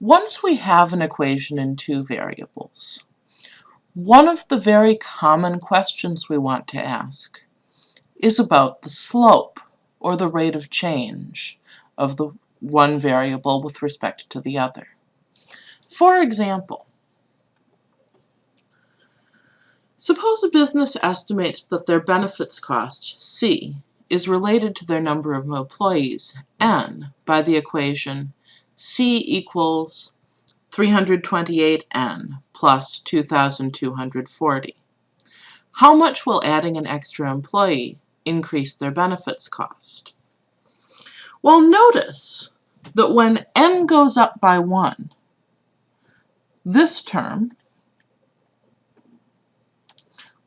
Once we have an equation in two variables, one of the very common questions we want to ask is about the slope, or the rate of change, of the one variable with respect to the other. For example, suppose a business estimates that their benefits cost, C, is related to their number of employees, N, by the equation C equals 328N plus 2,240. How much will adding an extra employee increase their benefits cost? Well, notice that when N goes up by 1, this term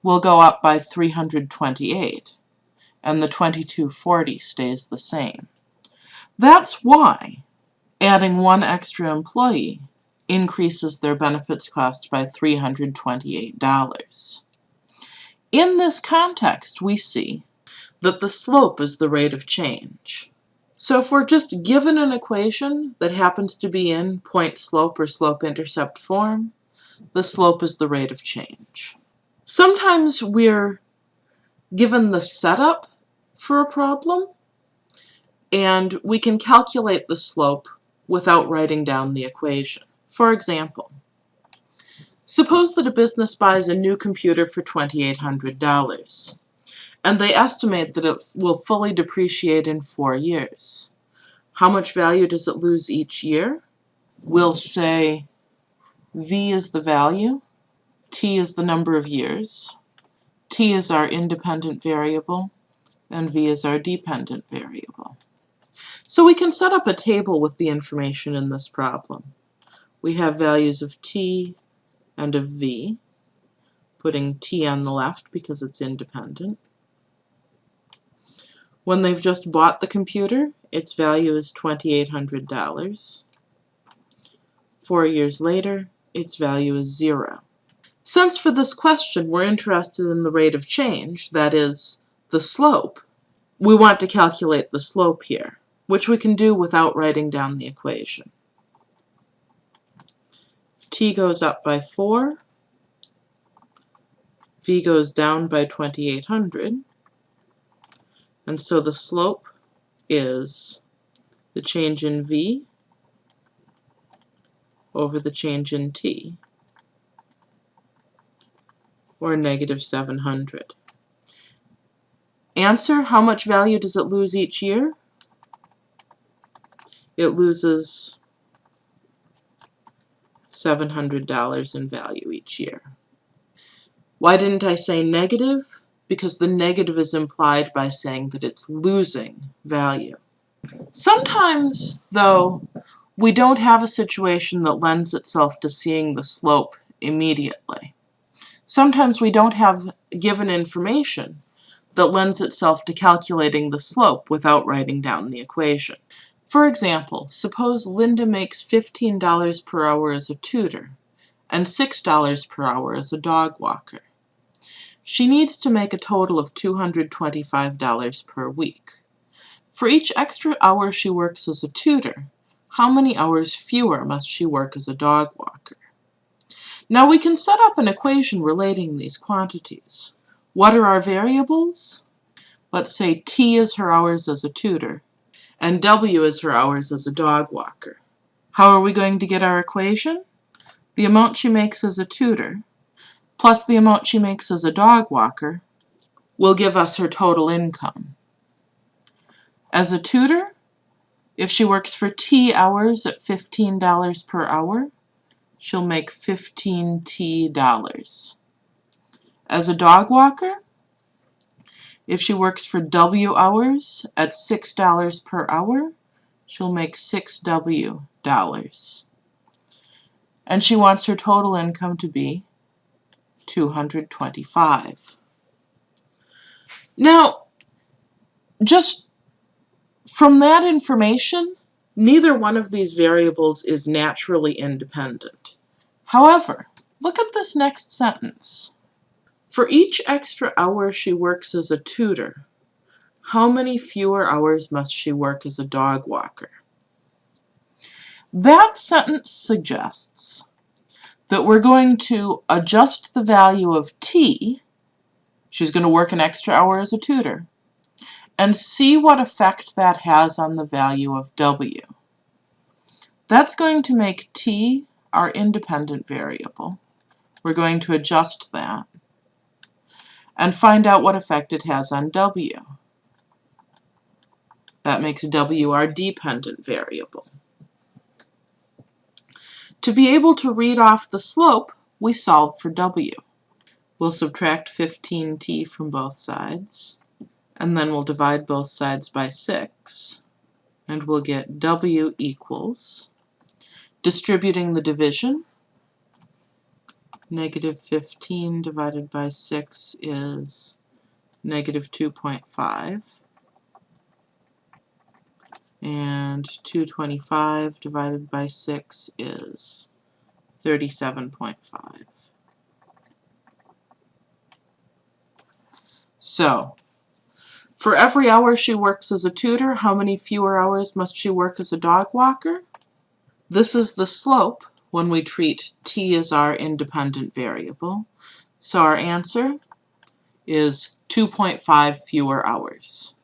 will go up by 328, and the 2240 stays the same. That's why adding one extra employee increases their benefits cost by $328. In this context, we see that the slope is the rate of change. So if we're just given an equation that happens to be in point slope or slope intercept form, the slope is the rate of change. Sometimes we're given the setup for a problem, and we can calculate the slope without writing down the equation. For example, suppose that a business buys a new computer for $2,800 and they estimate that it will fully depreciate in four years. How much value does it lose each year? We'll say V is the value, T is the number of years, T is our independent variable, and V is our dependent variable. So we can set up a table with the information in this problem. We have values of t and of v, putting t on the left because it's independent. When they've just bought the computer, its value is $2,800. Four years later, its value is zero. Since for this question we're interested in the rate of change, that is, the slope, we want to calculate the slope here which we can do without writing down the equation. t goes up by 4, v goes down by 2800, and so the slope is the change in v over the change in t, or negative 700. Answer, how much value does it lose each year? It loses $700 in value each year. Why didn't I say negative? Because the negative is implied by saying that it's losing value. Sometimes, though, we don't have a situation that lends itself to seeing the slope immediately. Sometimes we don't have given information that lends itself to calculating the slope without writing down the equation. For example, suppose Linda makes $15 per hour as a tutor and $6 per hour as a dog walker. She needs to make a total of $225 per week. For each extra hour she works as a tutor, how many hours fewer must she work as a dog walker? Now we can set up an equation relating these quantities. What are our variables? Let's say T is her hours as a tutor, and W is her hours as a dog walker. How are we going to get our equation? The amount she makes as a tutor plus the amount she makes as a dog walker will give us her total income. As a tutor, if she works for T hours at $15 per hour, she'll make 15 T dollars. As a dog walker, if she works for W hours at $6 per hour, she'll make 6W dollars. And she wants her total income to be 225. Now, just from that information, neither one of these variables is naturally independent. However, look at this next sentence. For each extra hour she works as a tutor, how many fewer hours must she work as a dog walker? That sentence suggests that we're going to adjust the value of T, she's going to work an extra hour as a tutor, and see what effect that has on the value of W. That's going to make T our independent variable. We're going to adjust that and find out what effect it has on W. That makes W our dependent variable. To be able to read off the slope, we solve for W. We'll subtract 15t from both sides, and then we'll divide both sides by 6, and we'll get W equals, distributing the division, negative 15 divided by 6 is negative 2.5 and 225 divided by 6 is 37.5. So, for every hour she works as a tutor, how many fewer hours must she work as a dog walker? This is the slope when we treat t as our independent variable. So our answer is 2.5 fewer hours.